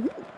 What?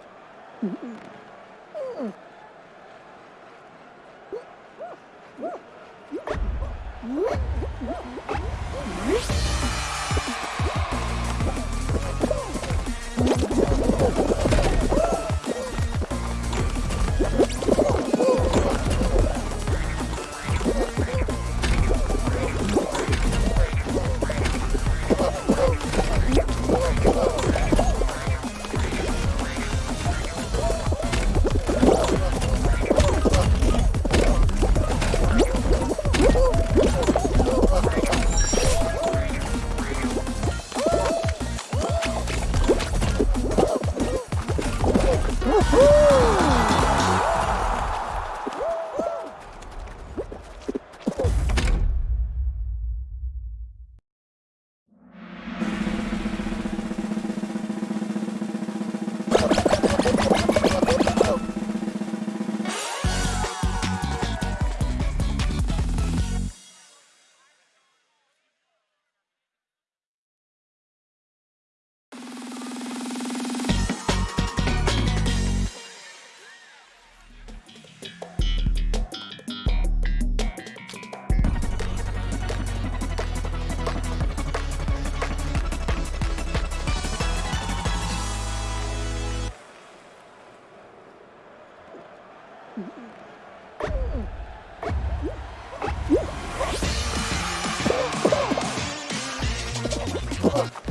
Oh.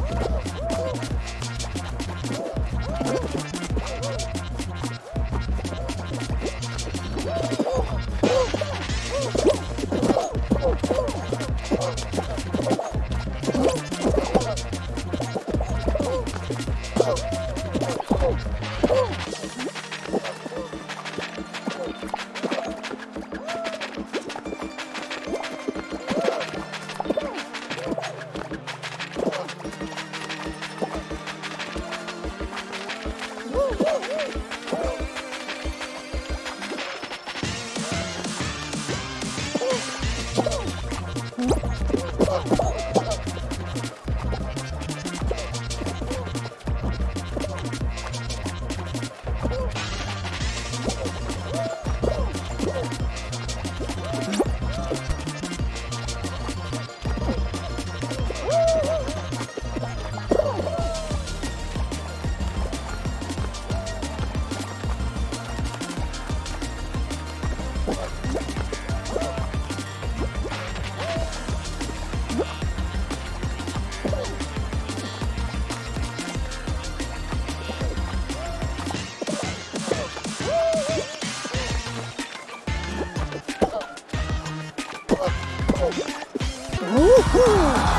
Uhul!